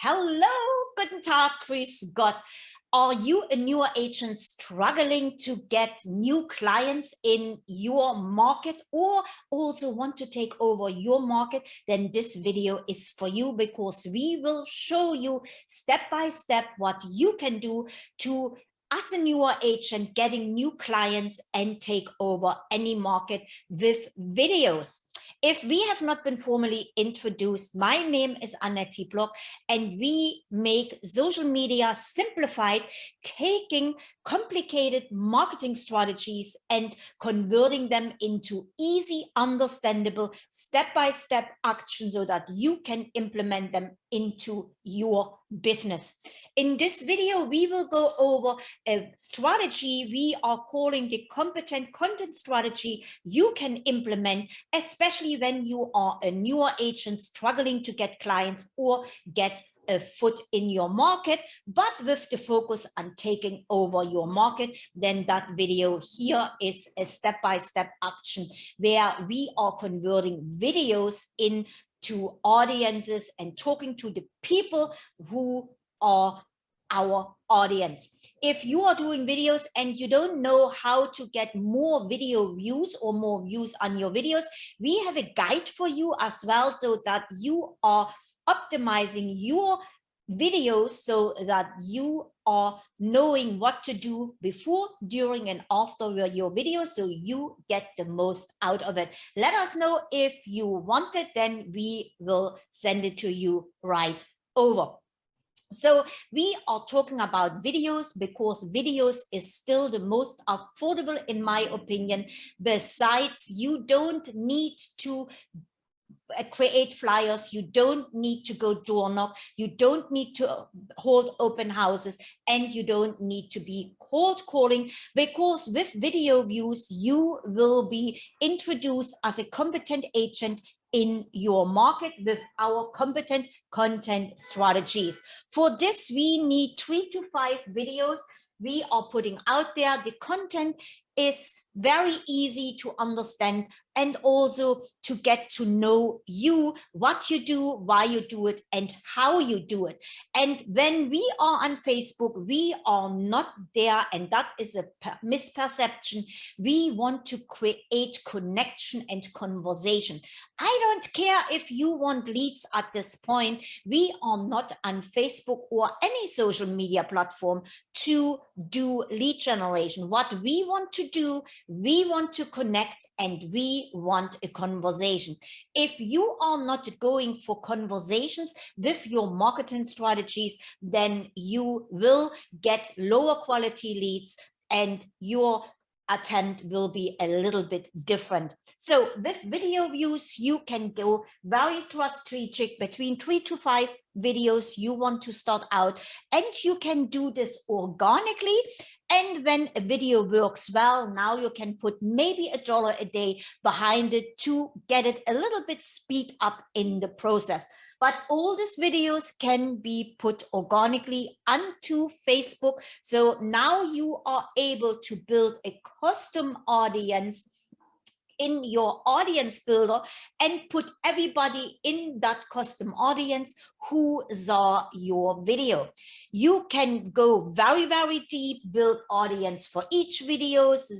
Hello, guten Tag, grüß Gott. Are you a newer agent struggling to get new clients in your market or also want to take over your market? Then this video is for you because we will show you step by step what you can do to as a newer agent getting new clients and take over any market with videos. If we have not been formally introduced, my name is Annette Block and we make social media simplified, taking complicated marketing strategies and converting them into easy, understandable, step-by-step -step actions so that you can implement them into your business. In this video, we will go over a strategy we are calling the competent content strategy you can implement, especially when you are a newer agent struggling to get clients or get a foot in your market, but with the focus on taking over your market, then that video here is a step-by-step -step action where we are converting videos in to audiences and talking to the people who are our audience. If you are doing videos and you don't know how to get more video views or more views on your videos, we have a guide for you as well so that you are optimizing your videos so that you are knowing what to do before, during, and after your video so you get the most out of it. Let us know if you want it, then we will send it to you right over. So we are talking about videos because videos is still the most affordable in my opinion. Besides, you don't need to create flyers. You don't need to go door knock. You don't need to uh, hold open houses. And you don't need to be cold calling because with video views you will be introduced as a competent agent in your market with our competent content strategies. For this we need three to five videos we are putting out there. The content is very easy to understand and also to get to know you, what you do, why you do it, and how you do it. And when we are on Facebook, we are not there, and that is a misperception. We want to create connection and conversation. I don't care if you want leads at this point. We are not on Facebook or any social media platform to do lead generation. What we want to do, we want to connect and we want a conversation. If you are not going for conversations with your marketing strategies, then you will get lower quality leads and your attempt will be a little bit different. So with video views, you can go very strategic between three to five videos you want to start out and you can do this organically and when a video works well, now you can put maybe a dollar a day behind it to get it a little bit speed up in the process. But all these videos can be put organically onto Facebook. So now you are able to build a custom audience in your audience builder and put everybody in that custom audience who saw your video. You can go very, very deep, build audience for each videos,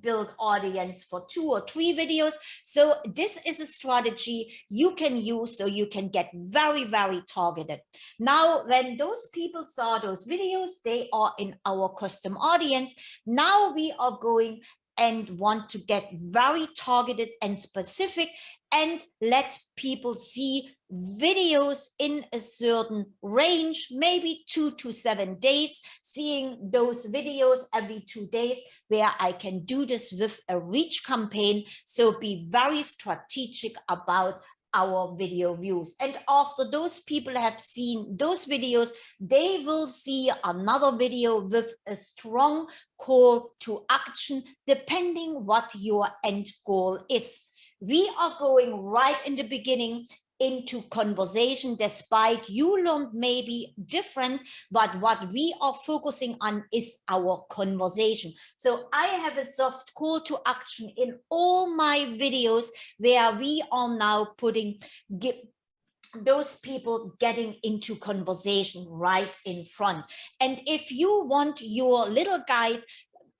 build audience for two or three videos. So this is a strategy you can use so you can get very, very targeted. Now, when those people saw those videos, they are in our custom audience. Now we are going and want to get very targeted and specific and let people see videos in a certain range, maybe two to seven days, seeing those videos every two days where I can do this with a reach campaign. So be very strategic about our video views. And after those people have seen those videos, they will see another video with a strong call to action, depending what your end goal is. We are going right in the beginning into conversation despite you learned maybe different but what we are focusing on is our conversation so i have a soft call to action in all my videos where we are now putting those people getting into conversation right in front. And if you want your little guide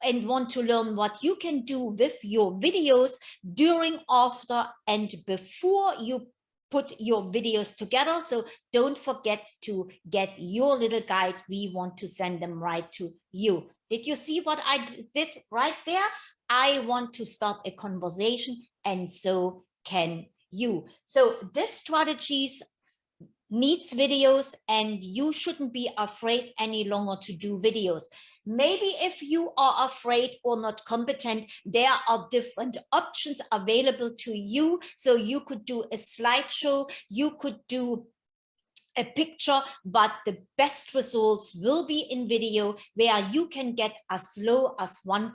and want to learn what you can do with your videos during, after, and before you put your videos together. So don't forget to get your little guide. We want to send them right to you. Did you see what I did right there? I want to start a conversation and so can you. So this strategies needs videos and you shouldn't be afraid any longer to do videos. Maybe if you are afraid or not competent, there are different options available to you. So you could do a slideshow, you could do a picture, but the best results will be in video where you can get as low as one,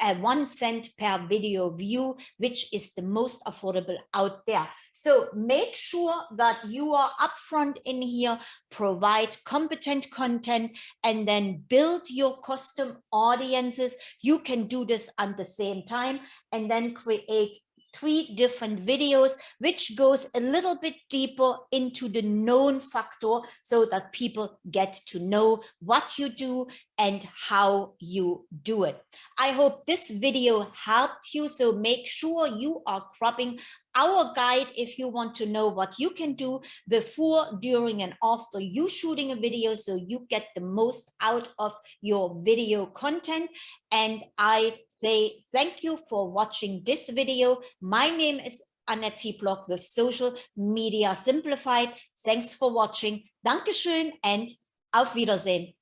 uh, one cent per video view, which is the most affordable out there. So make sure that you are upfront in here, provide competent content, and then build your custom audiences. You can do this at the same time and then create three different videos, which goes a little bit deeper into the known factor so that people get to know what you do and how you do it. I hope this video helped you. So make sure you are cropping our guide if you want to know what you can do before, during, and after you shooting a video so you get the most out of your video content. And I say thank you for watching this video. My name is Annette Block with Social Media Simplified. Thanks for watching. Dankeschön and auf Wiedersehen.